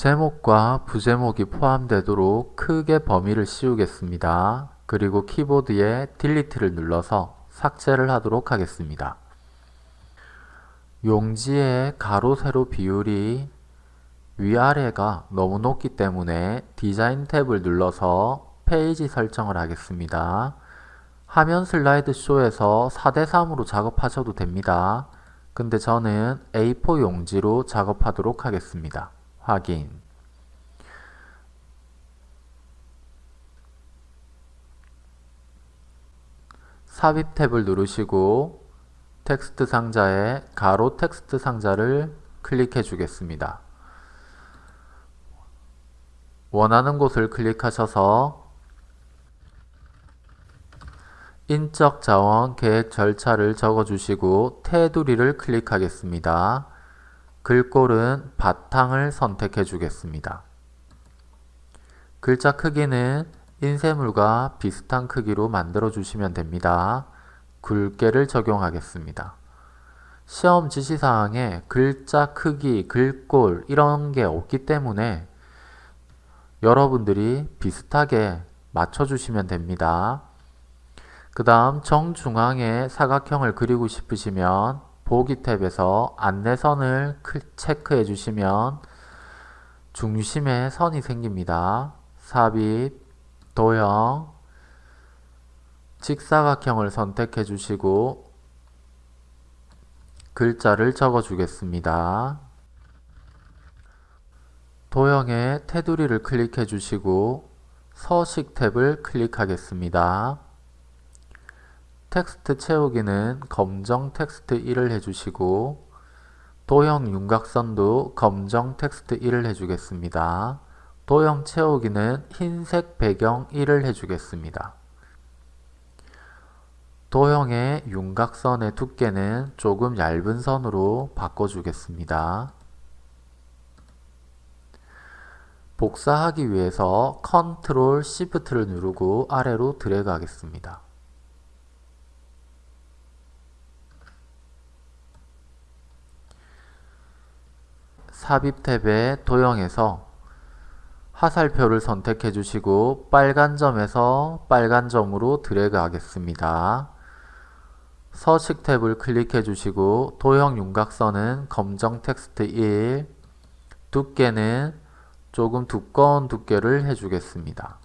제목과 부제목이 포함되도록 크게 범위를 씌우겠습니다. 그리고 키보드에 delete를 눌러서 삭제를 하도록 하겠습니다. 용지의 가로 세로 비율이 위아래가 너무 높기 때문에 디자인 탭을 눌러서 페이지 설정을 하겠습니다. 화면 슬라이드 쇼에서 4대3으로 작업하셔도 됩니다. 근데 저는 A4 용지로 작업하도록 하겠습니다. 확인 삽입 탭을 누르시고 텍스트 상자에 가로 텍스트 상자를 클릭해 주겠습니다. 원하는 곳을 클릭하셔서 인적 자원 계획 절차를 적어주시고 테두리를 클릭하겠습니다. 글꼴은 바탕을 선택해 주겠습니다. 글자 크기는 인쇄물과 비슷한 크기로 만들어 주시면 됩니다. 굵게를 적용하겠습니다. 시험 지시사항에 글자 크기, 글꼴 이런 게 없기 때문에 여러분들이 비슷하게 맞춰주시면 됩니다. 그 다음 정중앙에 사각형을 그리고 싶으시면 보기 탭에서 안내선을 체크해 주시면 중심에 선이 생깁니다. 삽입, 도형, 직사각형을 선택해 주시고 글자를 적어 주겠습니다. 도형의 테두리를 클릭해 주시고 서식 탭을 클릭하겠습니다. 텍스트 채우기는 검정 텍스트 1을 해주시고 도형 윤곽선도 검정 텍스트 1을 해주겠습니다. 도형 채우기는 흰색 배경 1을 해주겠습니다. 도형의 윤곽선의 두께는 조금 얇은 선으로 바꿔주겠습니다. 복사하기 위해서 컨트롤 시프트를 누르고 아래로 드래그 하겠습니다. 삽입 탭의 도형에서 화살표를 선택해 주시고 빨간 점에서 빨간 점으로 드래그 하겠습니다. 서식 탭을 클릭해 주시고 도형 윤곽선은 검정 텍스트 1 두께는 조금 두꺼운 두께를 해주겠습니다.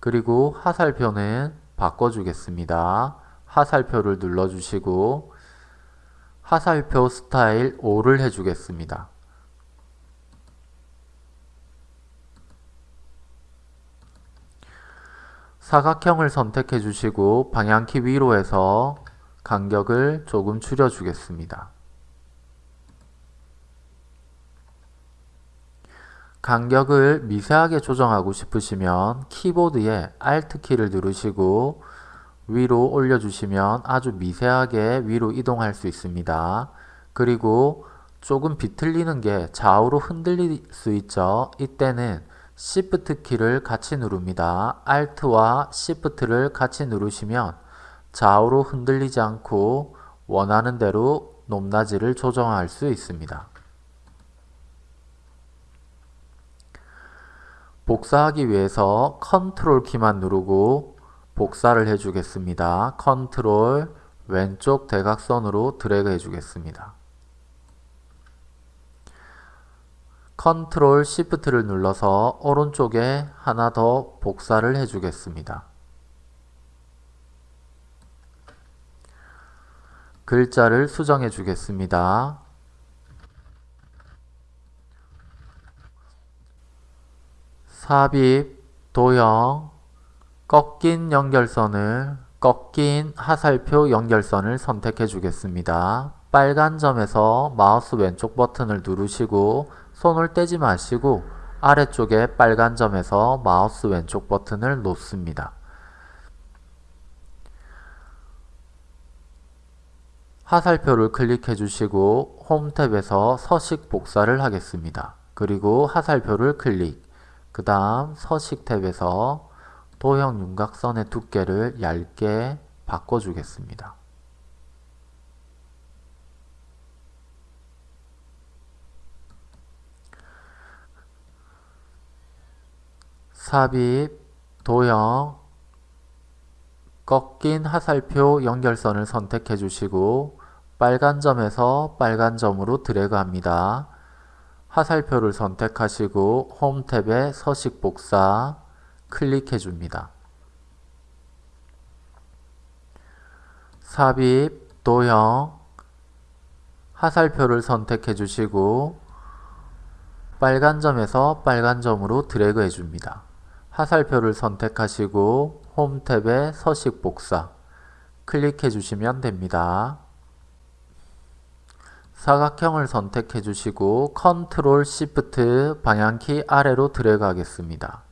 그리고 화살표는 바꿔주겠습니다. 화살표를 눌러주시고 화살표 스타일 5를 해주겠습니다. 사각형을 선택해 주시고 방향키 위로 해서 간격을 조금 줄여 주겠습니다. 간격을 미세하게 조정하고 싶으시면 키보드에 Alt키를 누르시고 위로 올려주시면 아주 미세하게 위로 이동할 수 있습니다. 그리고 조금 비틀리는 게 좌우로 흔들릴 수 있죠. 이때는 Shift 키를 같이 누릅니다. Alt와 Shift를 같이 누르시면 좌우로 흔들리지 않고 원하는 대로 높낮이를 조정할 수 있습니다. 복사하기 위해서 컨트롤 키만 누르고 복사를 해주겠습니다. 컨트롤 왼쪽 대각선으로 드래그 해주겠습니다. 컨트롤 시프트를 눌러서 오른쪽에 하나 더 복사를 해주겠습니다. 글자를 수정해 주겠습니다. 삽입, 도형, 꺾인 연결선을 꺾인 하살표 연결선을 선택해 주겠습니다. 빨간 점에서 마우스 왼쪽 버튼을 누르시고 손을 떼지 마시고 아래쪽에 빨간 점에서 마우스 왼쪽 버튼을 놓습니다. 화살표를 클릭해 주시고 홈 탭에서 서식 복사를 하겠습니다. 그리고 화살표를 클릭 그 다음 서식 탭에서 도형 윤곽선의 두께를 얇게 바꿔주겠습니다. 삽입, 도형, 꺾인 하살표 연결선을 선택해 주시고 빨간 점에서 빨간 점으로 드래그합니다. 하살표를 선택하시고 홈 탭에 서식 복사, 클릭해 줍니다. 삽입, 도형, 화살표를 선택해 주시고 빨간 점에서 빨간 점으로 드래그 해줍니다. 화살표를 선택하시고 홈 탭에 서식 복사 클릭해 주시면 됩니다. 사각형을 선택해 주시고 컨트롤 시프트 방향키 아래로 드래그 하겠습니다.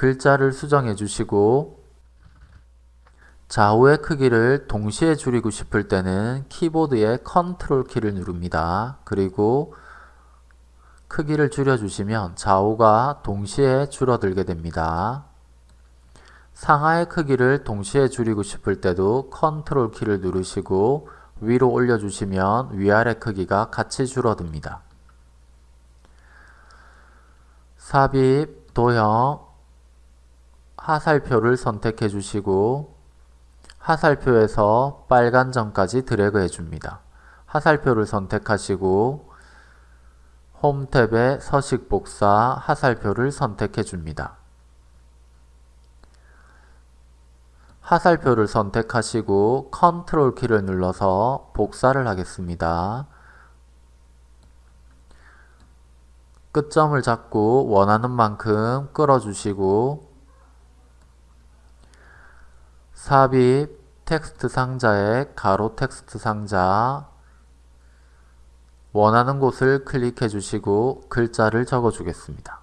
글자를 수정해 주시고 좌우의 크기를 동시에 줄이고 싶을 때는 키보드의 컨트롤 키를 누릅니다. 그리고 크기를 줄여주시면 좌우가 동시에 줄어들게 됩니다. 상하의 크기를 동시에 줄이고 싶을 때도 컨트롤 키를 누르시고 위로 올려주시면 위아래 크기가 같이 줄어듭니다. 삽입, 도형, 화살표를 선택해 주시고 화살표에서 빨간 점까지 드래그 해줍니다. 화살표를 선택하시고 홈 탭에 서식 복사 화살표를 선택해 줍니다. 화살표를 선택하시고 컨트롤 키를 눌러서 복사를 하겠습니다. 끝점을 잡고 원하는 만큼 끌어주시고 삽입 텍스트 상자에 가로 텍스트 상자 원하는 곳을 클릭해 주시고 글자를 적어 주겠습니다.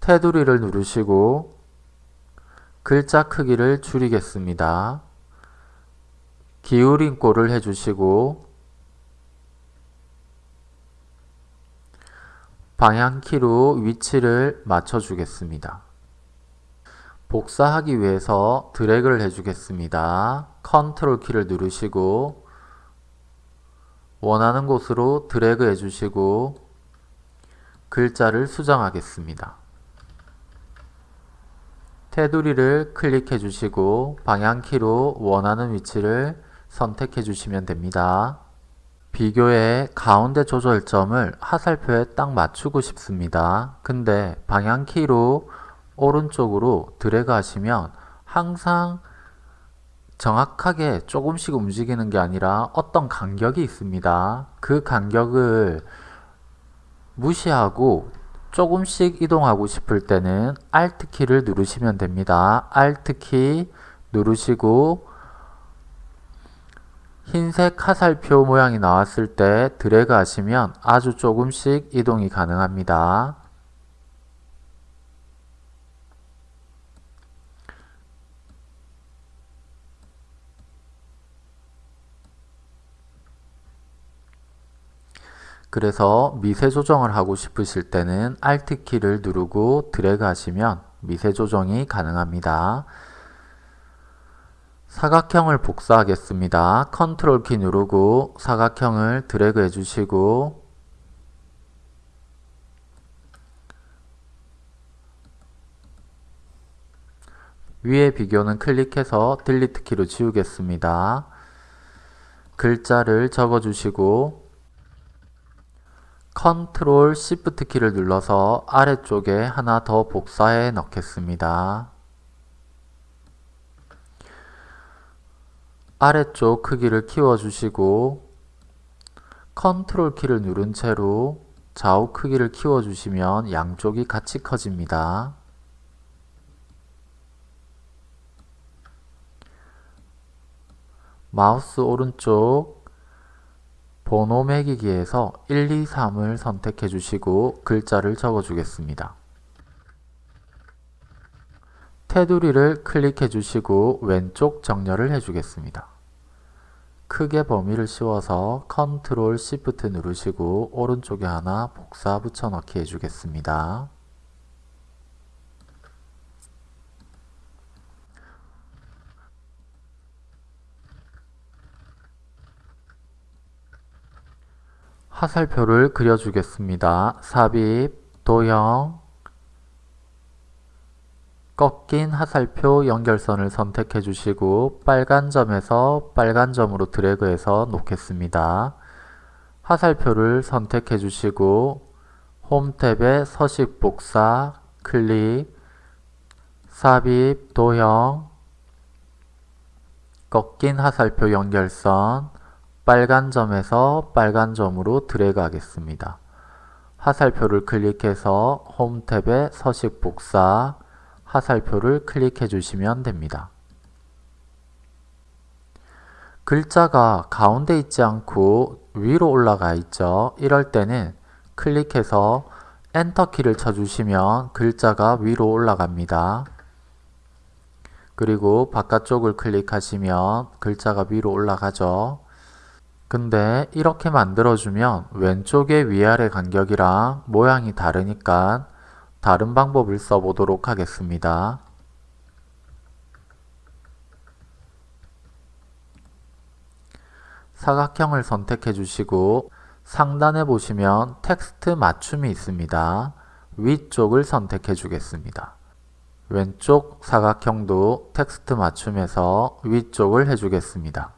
테두리를 누르시고 글자 크기를 줄이겠습니다. 기울인 꼴을 해주시고 방향키로 위치를 맞춰주겠습니다. 복사하기 위해서 드래그를 해주겠습니다. 컨트롤 키를 누르시고 원하는 곳으로 드래그 해주시고 글자를 수정하겠습니다. 테두리를 클릭해 주시고 방향키로 원하는 위치를 선택해 주시면 됩니다. 비교의 가운데 조절점을 화살표에 딱 맞추고 싶습니다. 근데 방향키로 오른쪽으로 드래그 하시면 항상 정확하게 조금씩 움직이는 게 아니라 어떤 간격이 있습니다. 그 간격을 무시하고 조금씩 이동하고 싶을 때는 Alt키를 누르시면 됩니다. Alt키 누르시고 흰색 화살표 모양이 나왔을 때 드래그 하시면 아주 조금씩 이동이 가능합니다. 그래서 미세 조정을 하고 싶으실 때는 Alt키를 누르고 드래그 하시면 미세 조정이 가능합니다. 사각형을 복사하겠습니다. 컨트롤 키 누르고 사각형을 드래그 해주시고 위에 비교는 클릭해서 delete 키로 지우겠습니다. 글자를 적어주시고 컨트롤 시프트 키를 눌러서 아래쪽에 하나 더 복사해 넣겠습니다. 아래쪽 크기를 키워주시고 컨트롤 키를 누른 채로 좌우 크기를 키워주시면 양쪽이 같이 커집니다. 마우스 오른쪽 번호 매기기에서 1, 2, 3을 선택해 주시고 글자를 적어 주겠습니다. 테두리를 클릭해 주시고 왼쪽 정렬을 해 주겠습니다. 크게 범위를 씌워서 컨트롤 시프트 누르시고 오른쪽에 하나 복사 붙여넣기 해주겠습니다. 화살표를 그려주겠습니다. 삽입, 도형, 꺾인 화살표 연결선을 선택해 주시고 빨간 점에서 빨간 점으로 드래그해서 놓겠습니다. 화살표를 선택해 주시고 홈 탭에 서식 복사, 클릭, 삽입, 도형, 꺾인 화살표 연결선, 빨간 점에서 빨간 점으로 드래그 하겠습니다. 화살표를 클릭해서 홈 탭에 서식 복사, 화살표를 클릭해 주시면 됩니다. 글자가 가운데 있지 않고 위로 올라가 있죠. 이럴 때는 클릭해서 엔터키를 쳐주시면 글자가 위로 올라갑니다. 그리고 바깥쪽을 클릭하시면 글자가 위로 올라가죠. 근데 이렇게 만들어주면 왼쪽의 위아래 간격이랑 모양이 다르니까 다른 방법을 써보도록 하겠습니다. 사각형을 선택해 주시고 상단에 보시면 텍스트 맞춤이 있습니다. 위쪽을 선택해 주겠습니다. 왼쪽 사각형도 텍스트 맞춤에서 위쪽을 해주겠습니다.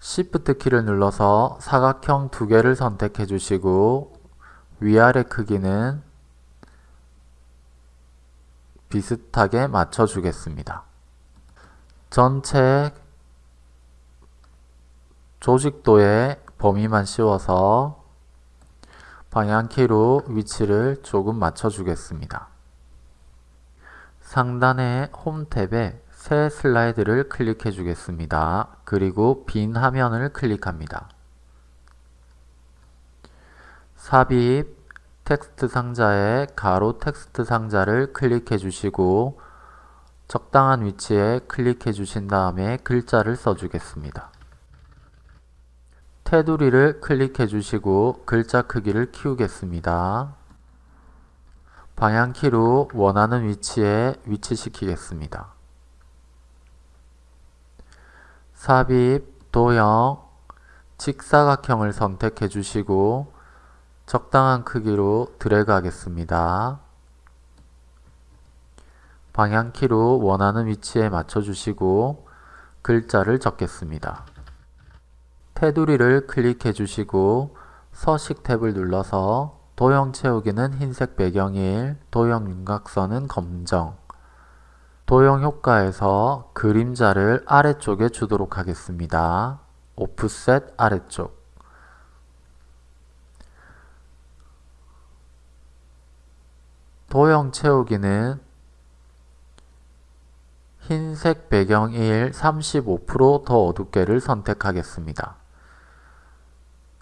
Shift 키를 눌러서 사각형 두 개를 선택해 주시고 위아래 크기는 비슷하게 맞춰 주겠습니다. 전체 조직도의 범위만 씌워서 방향키로 위치를 조금 맞춰 주겠습니다. 상단의 홈 탭에 새 슬라이드를 클릭해 주겠습니다. 그리고 빈 화면을 클릭합니다. 삽입 텍스트 상자에 가로 텍스트 상자를 클릭해 주시고 적당한 위치에 클릭해 주신 다음에 글자를 써주겠습니다. 테두리를 클릭해 주시고 글자 크기를 키우겠습니다. 방향키로 원하는 위치에 위치시키겠습니다. 삽입, 도형, 직사각형을 선택해 주시고 적당한 크기로 드래그 하겠습니다. 방향키로 원하는 위치에 맞춰주시고 글자를 적겠습니다. 테두리를 클릭해 주시고 서식 탭을 눌러서 도형 채우기는 흰색 배경일, 도형 윤곽선은 검정 도형 효과에서 그림자를 아래쪽에 주도록 하겠습니다. 오프셋 아래쪽 도형 채우기는 흰색 배경 1 35%더 어둡게를 선택하겠습니다.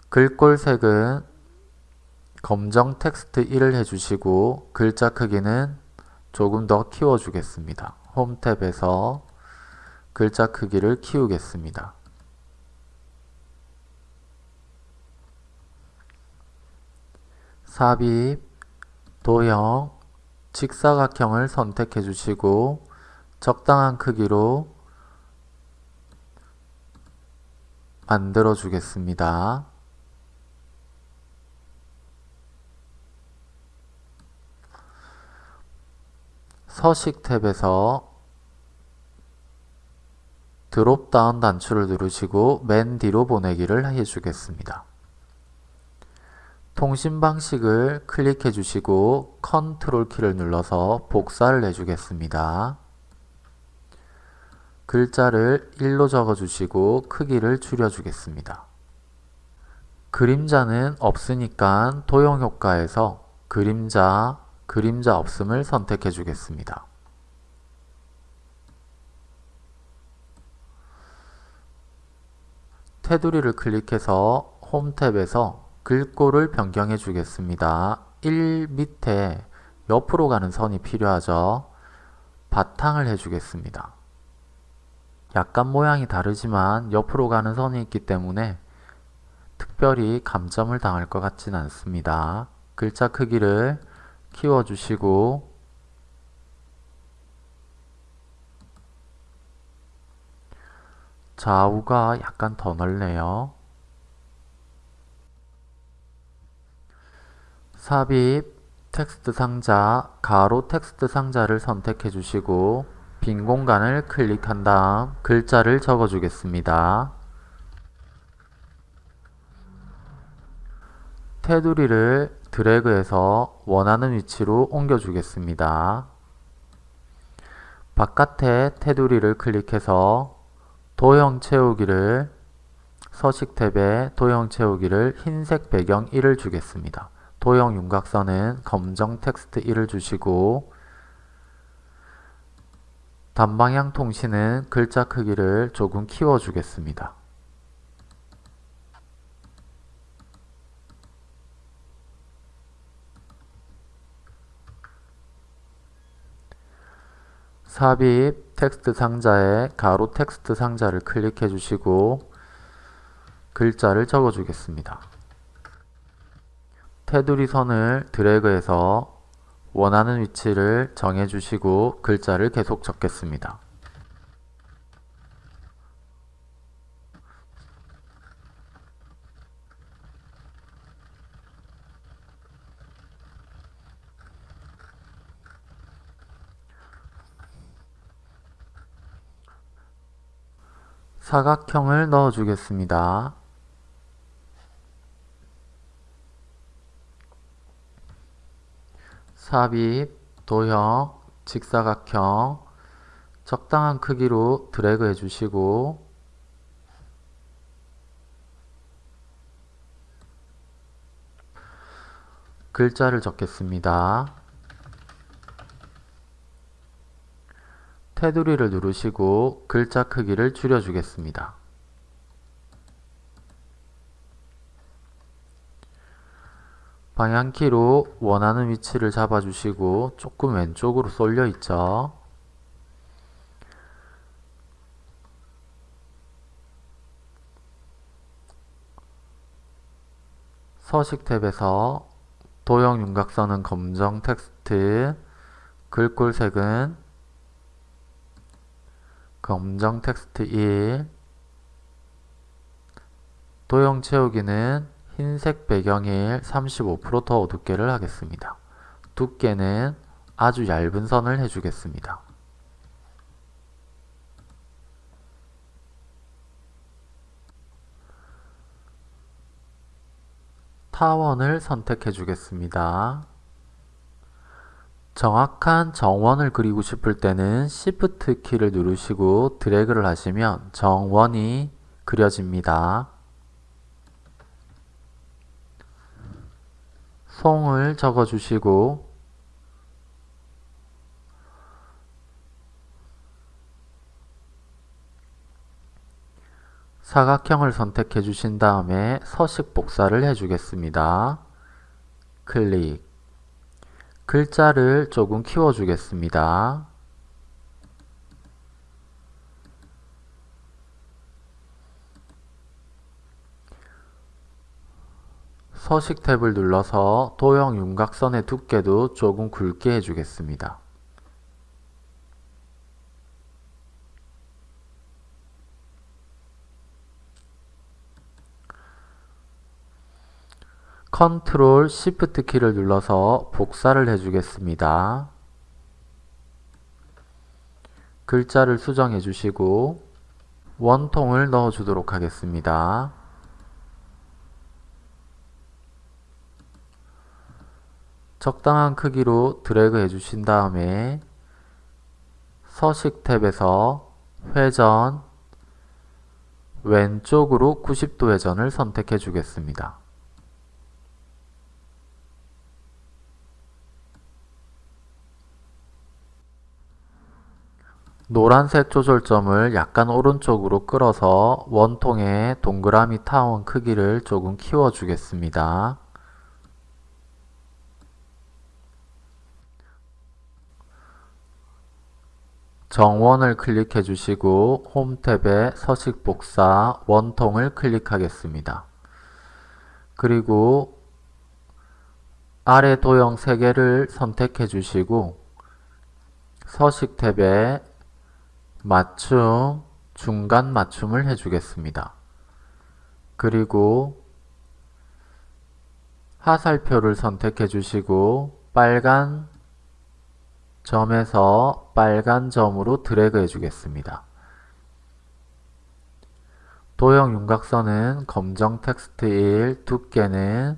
글꼴색은 검정 텍스트 1을 해주시고 글자 크기는 조금 더 키워주겠습니다. 홈 탭에서 글자 크기를 키우겠습니다. 삽입, 도형, 직사각형을 선택해 주시고 적당한 크기로 만들어 주겠습니다. 서식 탭에서 드롭다운 단추를 누르시고 맨 뒤로 보내기를 해주겠습니다. 통신 방식을 클릭해 주시고 컨트롤 키를 눌러서 복사를 해주겠습니다. 글자를 1로 적어주시고 크기를 줄여주겠습니다. 그림자는 없으니까 도형 효과에서 그림자, 그림자 없음을 선택해 주겠습니다. 테두리를 클릭해서 홈 탭에서 글꼴을 변경해 주겠습니다. 1 밑에 옆으로 가는 선이 필요하죠. 바탕을 해주겠습니다. 약간 모양이 다르지만 옆으로 가는 선이 있기 때문에 특별히 감점을 당할 것 같진 않습니다. 글자 크기를 키워주시고 좌우가 약간 더 넓네요. 삽입 텍스트 상자 가로 텍스트 상자를 선택해 주시고 빈 공간을 클릭한 다음 글자를 적어 주겠습니다. 테두리를 드래그해서 원하는 위치로 옮겨 주겠습니다. 바깥에 테두리를 클릭해서 도형 채우기를 서식 탭에 도형 채우기를 흰색 배경 1을 주겠습니다. 도형 윤곽선은 검정 텍스트 1을 주시고 단방향 통신은 글자 크기를 조금 키워 주겠습니다. 삽입 텍스트 상자에 가로 텍스트 상자를 클릭해 주시고 글자를 적어 주겠습니다. 테두리 선을 드래그해서 원하는 위치를 정해 주시고 글자를 계속 적겠습니다. 사각형을 넣어 주겠습니다. 삽입, 도형, 직사각형 적당한 크기로 드래그 해주시고 글자를 적겠습니다. 테두리를 누르시고 글자 크기를 줄여주겠습니다. 방향키로 원하는 위치를 잡아주시고 조금 왼쪽으로 쏠려 있죠. 서식 탭에서 도형 윤곽선은 검정 텍스트, 글꼴색은 검정 텍스트 1, 도형 채우기는 흰색 배경일 35%더 어둡게를 하겠습니다. 두께는 아주 얇은 선을 해주겠습니다. 타원을 선택해 주겠습니다. 정확한 정원을 그리고 싶을 때는 Shift 키를 누르시고 드래그를 하시면 정원이 그려집니다. 송을 적어주시고 사각형을 선택해 주신 다음에 서식 복사를 해주겠습니다. 클릭 글자를 조금 키워주겠습니다. 서식 탭을 눌러서 도형 윤곽선의 두께도 조금 굵게 해주겠습니다. 컨트롤 시프트 키를 눌러서 복사를 해주겠습니다. 글자를 수정해 주시고 원통을 넣어 주도록 하겠습니다. 적당한 크기로 드래그 해주신 다음에 서식 탭에서 회전 왼쪽으로 90도 회전을 선택해 주겠습니다. 노란색 조절점을 약간 오른쪽으로 끌어서 원통의 동그라미 타원 크기를 조금 키워 주겠습니다. 정원을 클릭해 주시고 홈 탭에 서식 복사 원통을 클릭하겠습니다. 그리고 아래 도형 3개를 선택해 주시고 서식 탭에 맞춤 중간 맞춤을 해주겠습니다. 그리고 화살표를 선택해 주시고 빨간 점에서 빨간 점으로 드래그 해주겠습니다. 도형 윤곽선은 검정 텍스트 1, 두께는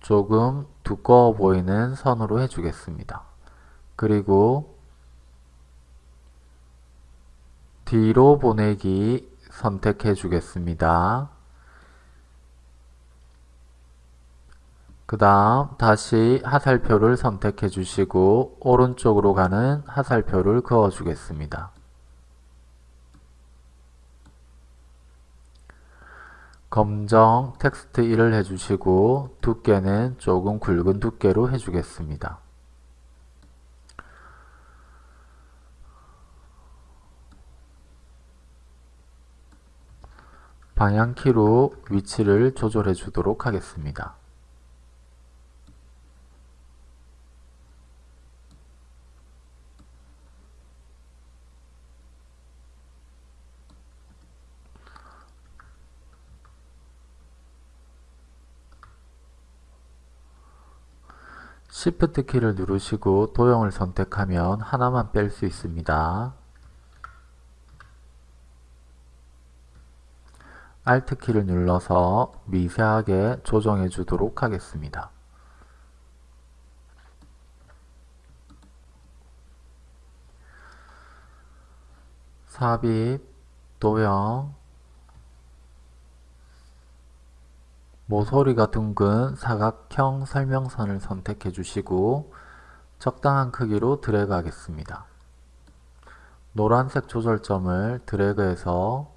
조금 두꺼워 보이는 선으로 해주겠습니다. 그리고 뒤로 보내기 선택해 주겠습니다. 그 다음 다시 하살표를 선택해 주시고 오른쪽으로 가는 하살표를 그어 주겠습니다. 검정 텍스트 1을 해주시고 두께는 조금 굵은 두께로 해주겠습니다. 방향키로 위치를 조절해 주도록 하겠습니다. Shift 키를 누르시고 도형을 선택하면 하나만 뺄 수 있습니다. Alt 키를 눌러서 미세하게 조정해 주도록 하겠습니다. 삽입, 도형, 모서리가 둥근 사각형 설명선을 선택해 주시고 적당한 크기로 드래그 하겠습니다. 노란색 조절점을 드래그해서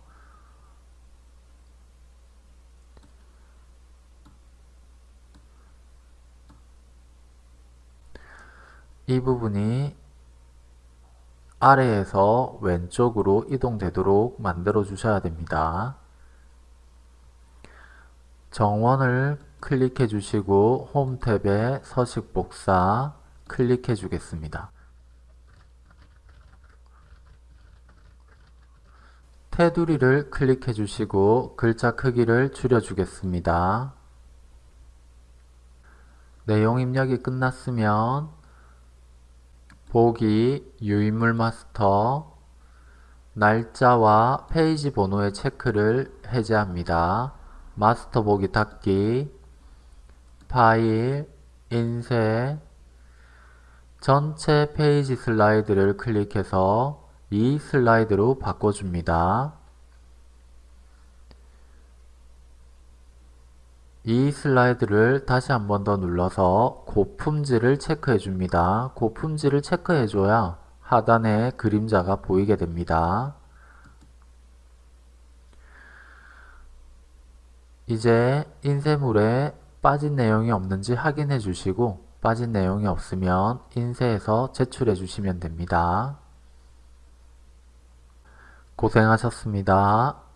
이 부분이 아래에서 왼쪽으로 이동되도록 만들어 주셔야 됩니다. 정원을 클릭해 주시고 홈 탭에 서식 복사 클릭해 주겠습니다. 테두리를 클릭해 주시고 글자 크기를 줄여 주겠습니다. 내용 입력이 끝났으면 보기 유인물 마스터 날짜와 페이지 번호의 체크를 해제합니다. 마스터 보기 닫기 파일 인쇄 전체 페이지 슬라이드를 클릭해서 이 슬라이드로 바꿔줍니다. 이 슬라이드를 다시 한 번 더 눌러서 고품질을 체크해 줍니다. 고품질을 체크해 줘야 하단에 그림자가 보이게 됩니다. 이제 인쇄물에 빠진 내용이 없는지 확인해 주시고 빠진 내용이 없으면 인쇄해서 제출해 주시면 됩니다. 고생하셨습니다.